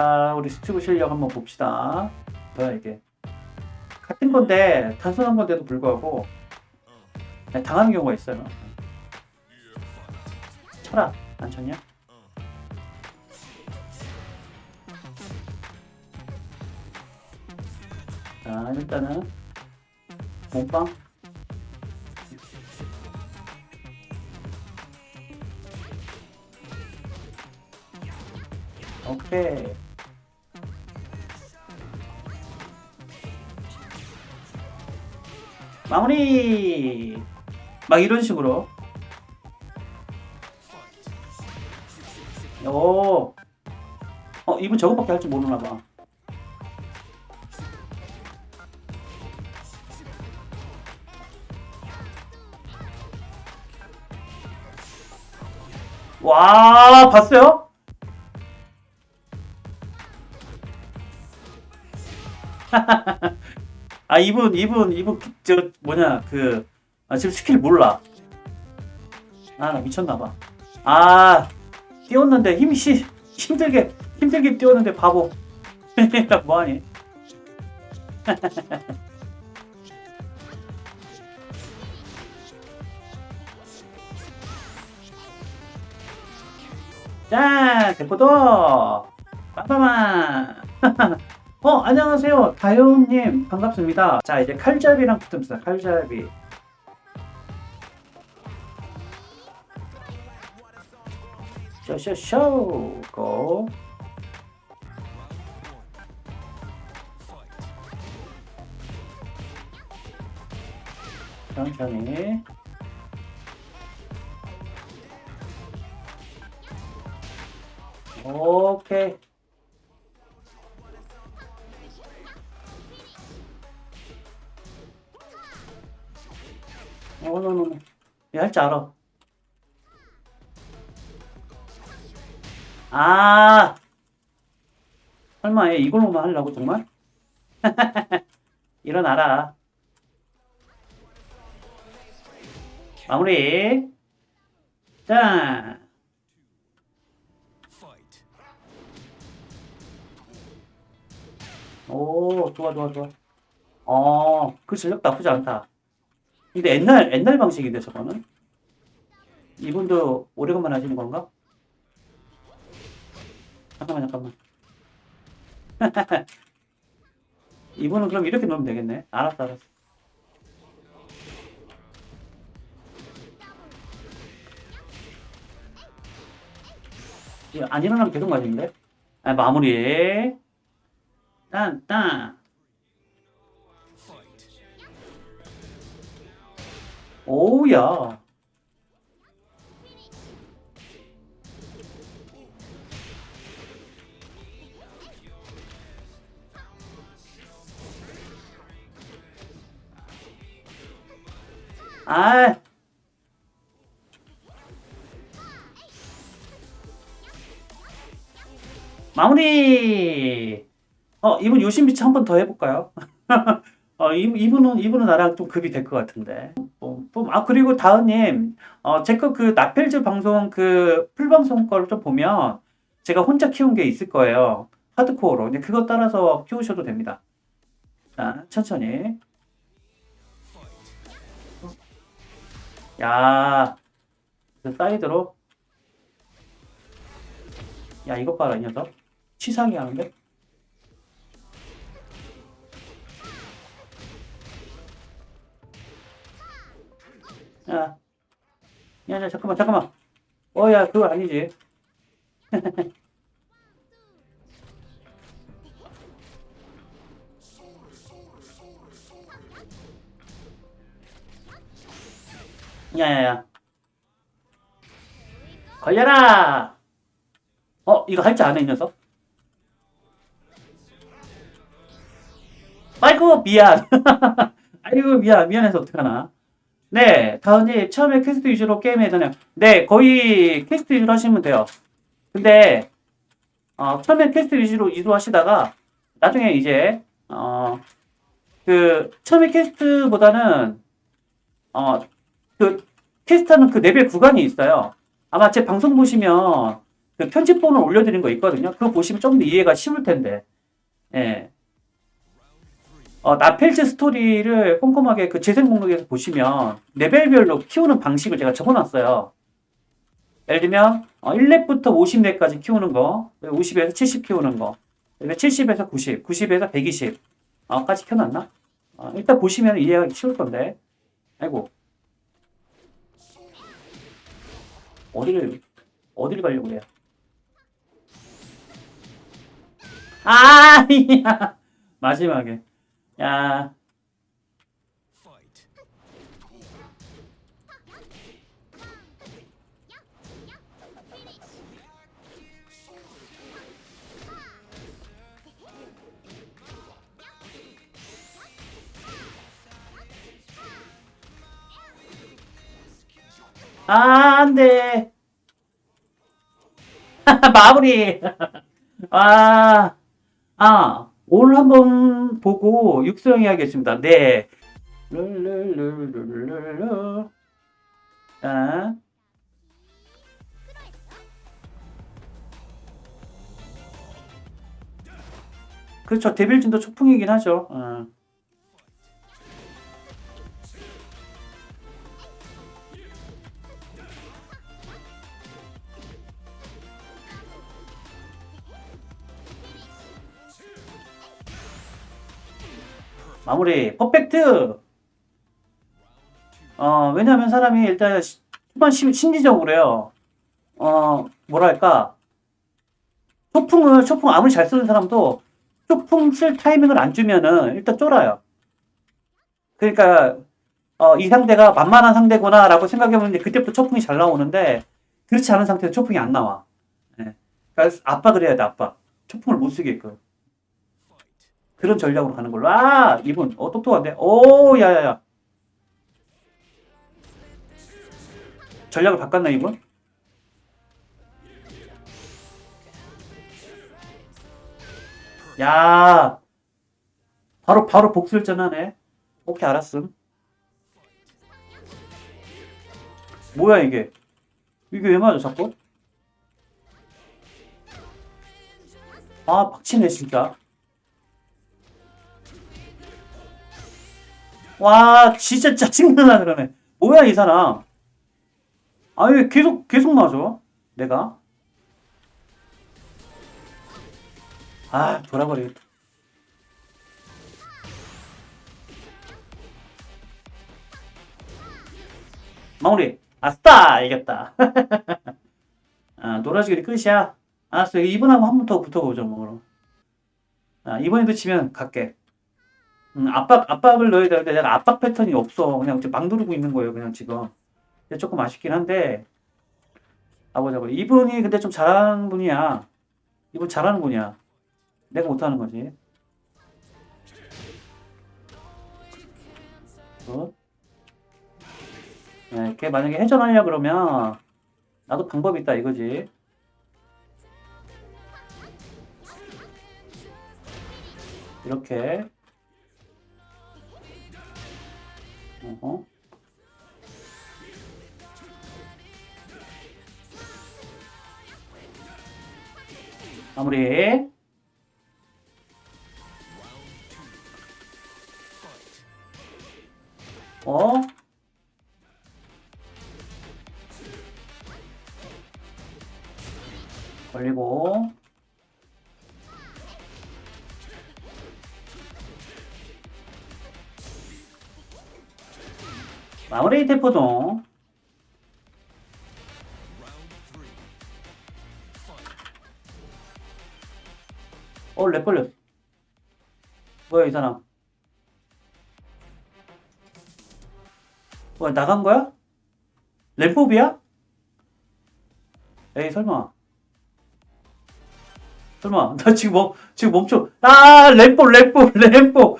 아, 우리 스티브 실력 한번 봅시다. 뭐야, 이게. 같은 건데, 단순한 건데도 불구하고, 네, 당하는 경우가 있어요. 쳐라. 안 쳤냐? 자, 일단은, 몸빵. 오케이. 마무리! 막 이런 식으로. 오. 어, 이분 저것밖에 할 줄 모르나 봐. 와, 봤어요? 아 이분 이분 이분 그- 저 뭐냐 그 아, 지금 스킬 몰라. 아 나 미쳤나봐. 아 뛰었는데 힘이 시, 힘들게 힘들게 뛰었는데 바보. 뭐하니? 자 대포도. 빵빵만 어, 안녕하세요. 다영님, 반갑습니다. 자, 이제 칼잡이랑 붙읍시다. 칼잡이. 쇼쇼쇼, 고. 천천히. 오케이. 어, 노노노. 얘 할 줄 알아. 아, 설마 얘 이걸로만 하려고 정말? 일어나라. 마무리. 자, 오, 좋아, 좋아, 좋아. 어, 그 실력 나쁘지 않다. 근데 옛날 옛날 방식인데 저거는? 이분도 오래간만 하시는 건가? 잠깐만 잠깐만. 이분은 그럼 이렇게 놓으면 되겠네. 알았어 알았어. 안 일어나면 계속 맞는데 아, 마무리. 딴딴 오우야. 아. 마무리. 어, 이분 요신비치 한 번 더 해볼까요? 어, 이, 이분은, 이분은 나랑 좀 급이 될 것 같은데. 뿜, 뿜. 아, 그리고 다은님, 어, 제거 그 나펠즈 방송 그 풀방송 거를 좀 보면 제가 혼자 키운 게 있을 거예요. 하드코어로. 근데 그거 따라서 키우셔도 됩니다. 자, 천천히. 야, 그 사이드로. 야, 이것 봐라, 이 녀석. 치사하게 하는데? 야, 야, 야, 잠깐만, 잠깐만. 어, 야, 그거 아니지. 야, 야, 야. 걸려라! 어, 이거 할 줄 아네, 이 녀석. 아이고, 미안. 아이고, 미안. 미안해서 어떡하나. 네, 다은님 처음에 퀘스트 위주로 게임하면 되나요. 네, 거의 퀘스트 위주로 하시면 돼요. 근데 어, 처음에 퀘스트 위주로 위주로 하시다가 나중에 이제 어, 그 처음에 퀘스트보다는 어, 그 퀘스트하는 그 레벨 구간이 있어요. 아마 제 방송 보시면 그 편집본을 올려드린 거 있거든요. 그거 보시면 좀더 이해가 쉬울 텐데. 예. 어, 나펠즈 스토리를 꼼꼼하게 그 재생 목록에서 보시면 레벨별로 키우는 방식을 제가 적어놨어요. 예를 들면 어, 1렙부터 50렙까지 키우는 거, 50에서 70 키우는 거, 그다음에 70에서 90, 90에서 120 어, 까지 켜놨나? 어, 일단 보시면 이해하기 쉬울 건데. 아이고. 어디를 어디를 가려고 그래요? 아, 야. 마지막에. 야, 아, 안 돼. 마무리. 아, 아, 오늘 한번 보고 육성해야겠습니다. 네. 룰루루루루루. 아. 그렇죠. 데빌진도 초풍이긴 하죠. 어. 마무리. 퍼펙트. 어 왜냐면 사람이 일단 시- 초반 심, 심리적으로요. 어 뭐랄까. 초풍을 초풍 아무리 잘 쓰는 사람도 초풍 쓸 타이밍을 안 주면은 일단 쫄아요. 그러니까 어, 이 상대가 만만한 상대구나 라고 생각해보는데 그때부터 초풍이 잘 나오는데 그렇지 않은 상태에서 초풍이 안 나와. 예. 그러니까 압박을 해야 돼 압박 초풍을 못 쓰게끔 그런 전략으로 가는 걸로. 아, 이분, 어, 똑똑한데? 오, 야야야. 전략을 바꿨나, 이분? 야, 바로, 바로 복술전 하네. 오케이, 알았음. 뭐야, 이게? 이게 왜 맞아, 자꾸? 아, 박치네, 진짜. 와, 진짜 짜증나 그러네. 뭐야, 이 사람. 아, 왜 계속, 계속 맞아? 내가? 아, 돌아버리겠다. 마무리. 아싸! 이겼다. 아, 놀아주기 끝이야. 알았어. 이번하고 한 번 더 붙어보죠, 뭐, 그럼. 아, 이번에도 치면 갈게. 음, 압박, 압박을 넣어야 되는데 내가 압박 패턴이 없어. 그냥 막 누르고 있는 거예요, 그냥 지금. 조금 아쉽긴 한데. 아, 보자, 보자. 이분이 근데 좀 잘하는 분이야. 이분 잘하는 분이야. 내가 못하는 거지. 굿. 네, 걔 만약에 회전하려 그러면 나도 방법이 있다 이거지. 이렇게. 어허. 마무리. 어? 걸리고. 마무리 대포동. 어, 렉 걸렸어. 뭐야, 이 사람. 뭐야, 나간 거야? 램법이야? 에이, 설마. 설마, 나 지금 멈, 지금 멈춰. 아, 램법, 램법, 램법.